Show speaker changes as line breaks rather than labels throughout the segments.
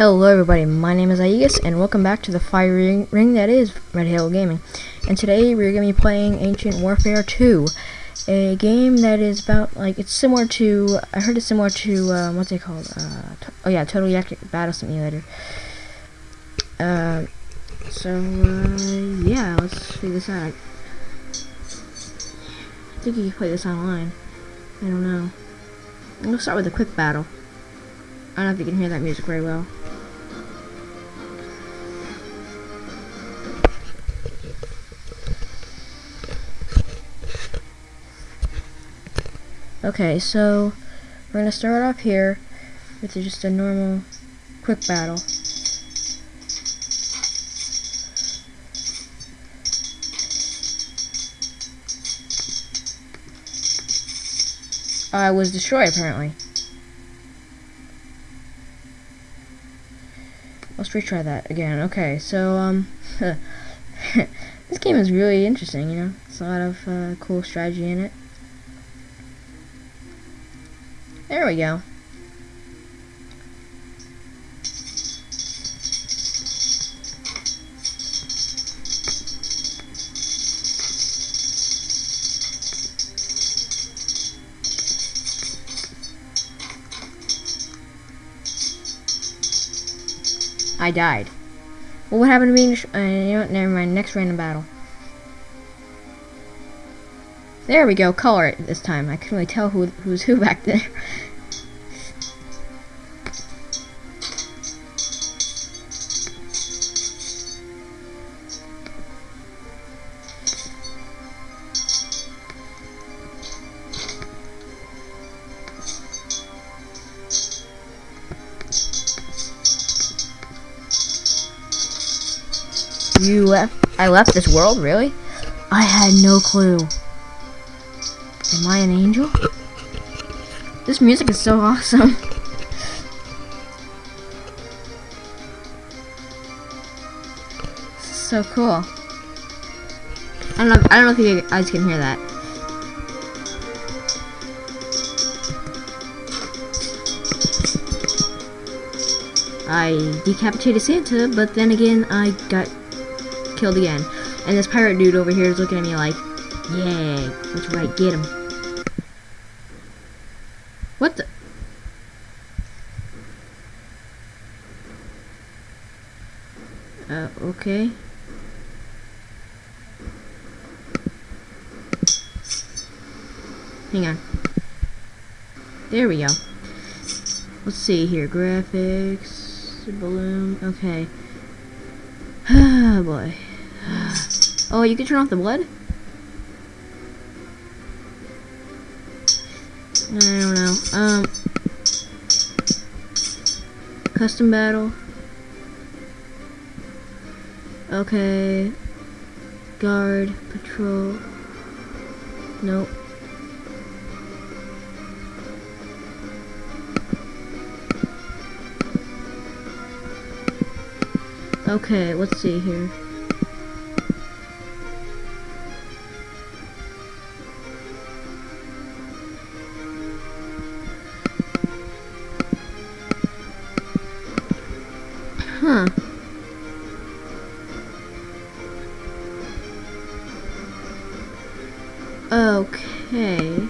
Hello everybody, my name is Aegis and welcome back to the fire ring, ring that is Red Halo Gaming. And today we're going to be playing Ancient Warfare 2. A game that is about, like, it's similar to, I heard it's similar to, um, what's it called? Uh, oh yeah, Total Battle Simulator. Uh, so, uh, yeah, let's figure this out. I think you can play this online. I don't know. We'll start with a quick battle. I don't know if you can hear that music very well. Okay, so we're gonna start off here with just a normal quick battle. I was destroyed apparently. Let's retry that again. Okay, so um this game is really interesting, you know. It's a lot of uh, cool strategy in it. There we go. I died. Well, what happened to me? Uh, you know? Never mind. Next random battle. There we go, color it this time. I couldn't really tell who who's who back there. You left? I left this world? Really? I had no clue. Am I an angel? This music is so awesome. so cool. I don't know. I don't know if you guys can hear that. I decapitated Santa, but then again, I got killed again. And this pirate dude over here is looking at me like, yeah, that's right, get him. What the? Uh, okay. Hang on. There we go. Let's see here. Graphics, balloon, okay. Oh boy. Oh, you can turn off the blood? I don't know. Um, custom battle. Okay. Guard, patrol. Nope. Okay, let's see here. Huh. Okay.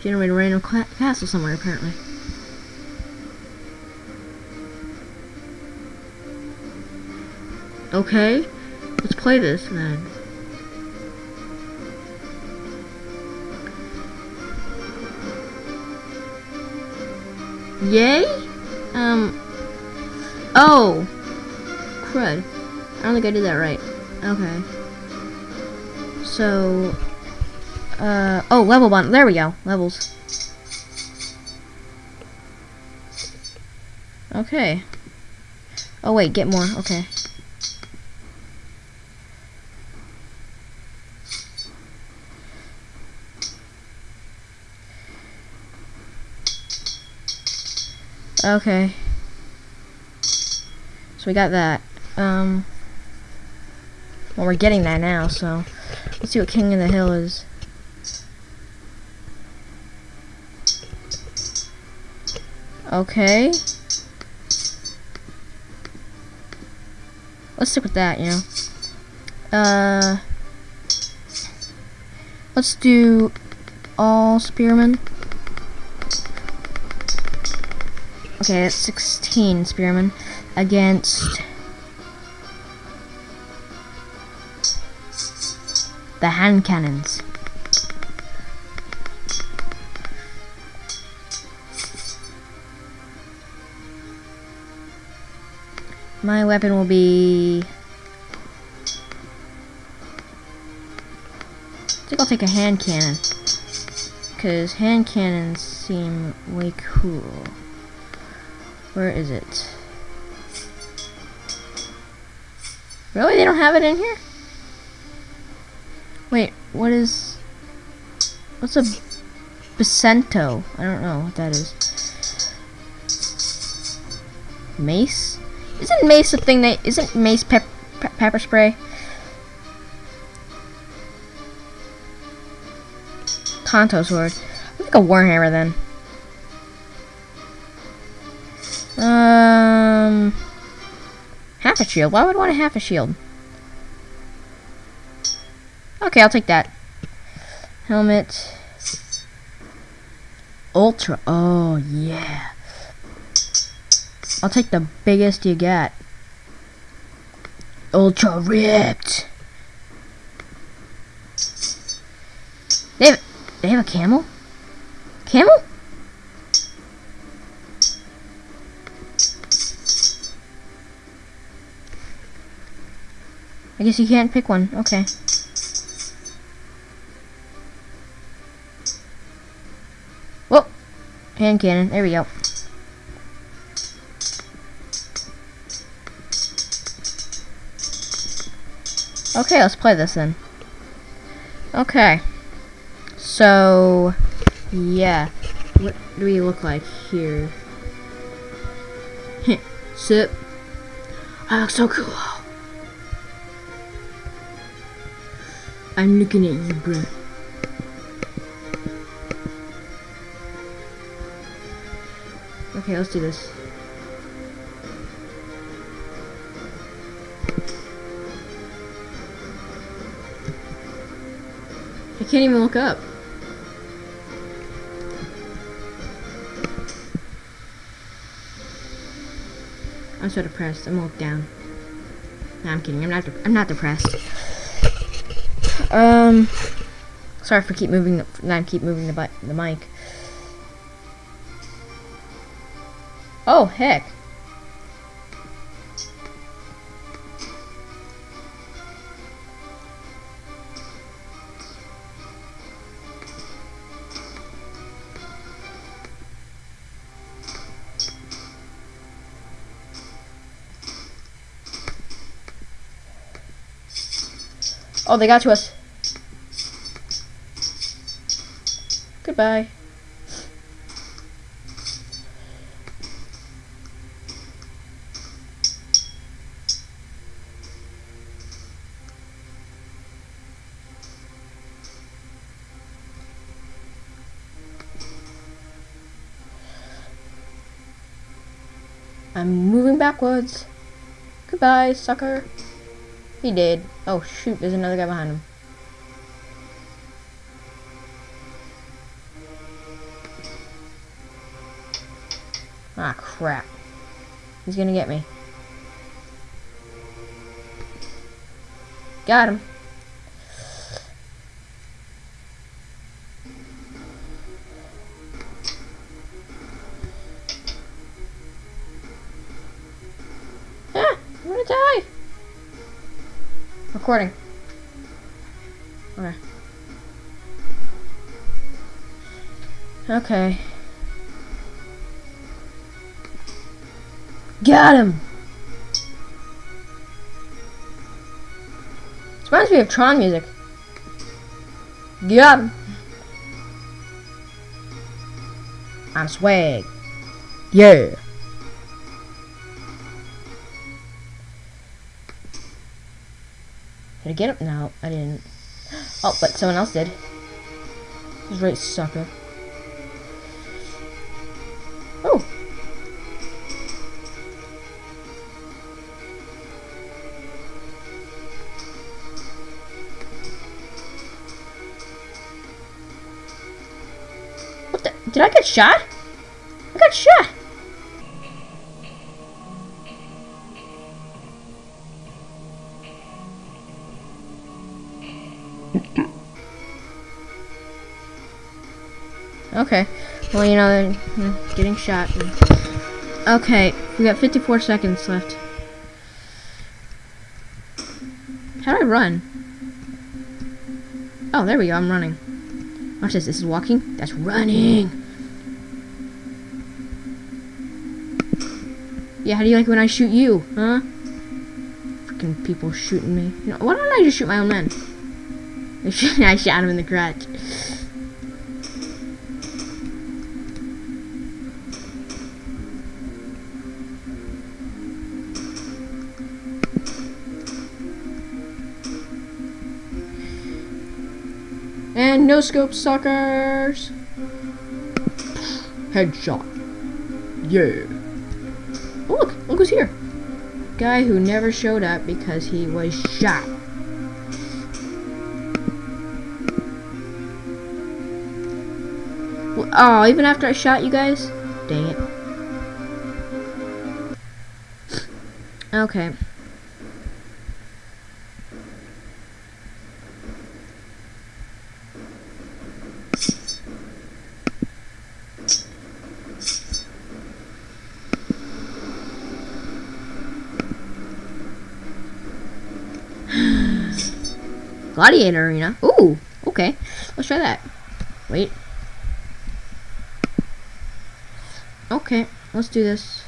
Generate a random castle somewhere, apparently. Okay. Let's play this, then. Yay? Um. Oh. Crud. I don't think I did that right. Okay. So. Uh. Oh, level one. There we go. Levels. Okay. Oh, wait. Get more. Okay. Okay. So we got that. Um, well, we're getting that now, so let's see what King of the Hill is. Okay. Let's stick with that, you know. Uh, let's do all spearmen. Okay, that's 16 spearmen against the hand cannons. My weapon will be... I think I'll take a hand cannon. Because hand cannons seem way cool. Where is it? Really? They don't have it in here? Wait, what is... What's a Bacento? I don't know what that is. Mace? Isn't mace a thing that... Isn't mace pep, pe pepper spray? Kanto sword. I think a warhammer then. Um, half a shield. Why would I want a half a shield? Okay, I'll take that. Helmet. Ultra. Oh, yeah. I'll take the biggest you got. Ultra ripped. They have, they have a camel? Camel? I guess you can't pick one. Okay. Whoa! Hand cannon. There we go. Okay, let's play this then. Okay. So, yeah. What do we look like here? Sip. I look so cool. I'm looking at you, bro. Okay, let's do this. I can't even look up. I'm so depressed. I'm look down. No, I'm kidding. I'm not. I'm not depressed. Um, sorry for keep moving. The, I keep moving the the mic. Oh heck. Oh, they got to us. Goodbye. I'm moving backwards. Goodbye, sucker. He did. Oh shoot, there's another guy behind him. Ah, crap. He's gonna get me. Got him. Recording. Okay. Okay. Got him! This reminds me of Tron music. Got him! I'm swag. Yeah. Did I get him? No, I didn't. Oh, but someone else did. He's right, sucker. Oh! What the? Did I get shot? I got shot! Okay. Well, you know, getting shot. Okay, we got 54 seconds left. How do I run? Oh, there we go. I'm running. Watch this. This is walking. That's running. Yeah, how do you like when I shoot you, huh? Freaking people shooting me. You know, why don't I just shoot my own men? I shot him in the crotch. Scope suckers. Headshot. Yeah. Oh look, look who's here. Guy who never showed up because he was shot. Oh, even after I shot you guys? Dang it. Okay. Gladiator Arena. Ooh, okay. Let's try that. Wait. Okay, let's do this.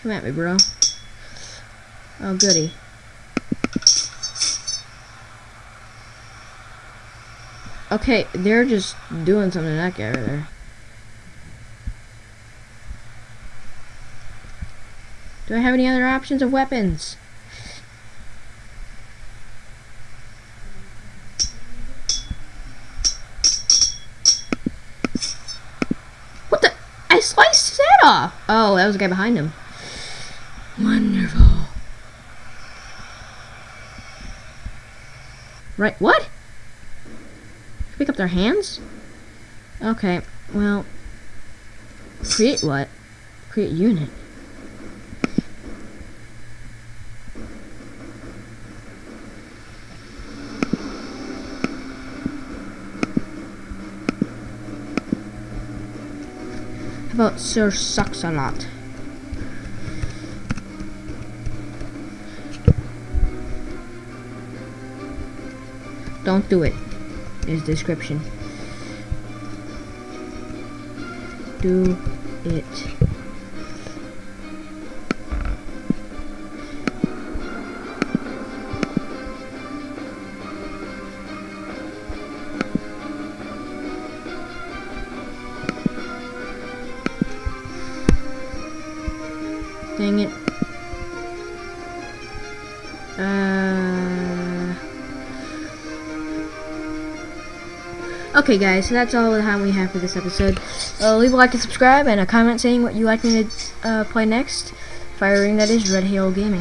Come at me, bro. Oh, goody. Okay, they're just doing something to that guy over there. Do I have any other options of weapons? Head off. Oh, that was the guy behind him. Wonderful. Right, what? Pick up their hands? Okay, well, create what? Create unit. About Sir Sucks a Lot? Don't do it. Is description. Do it. Dang it. Uh... Okay guys, so that's all the time we have for this episode. Uh, leave a like and subscribe and a comment saying what you'd like me to uh, play next. Firing that is Red Hail Gaming.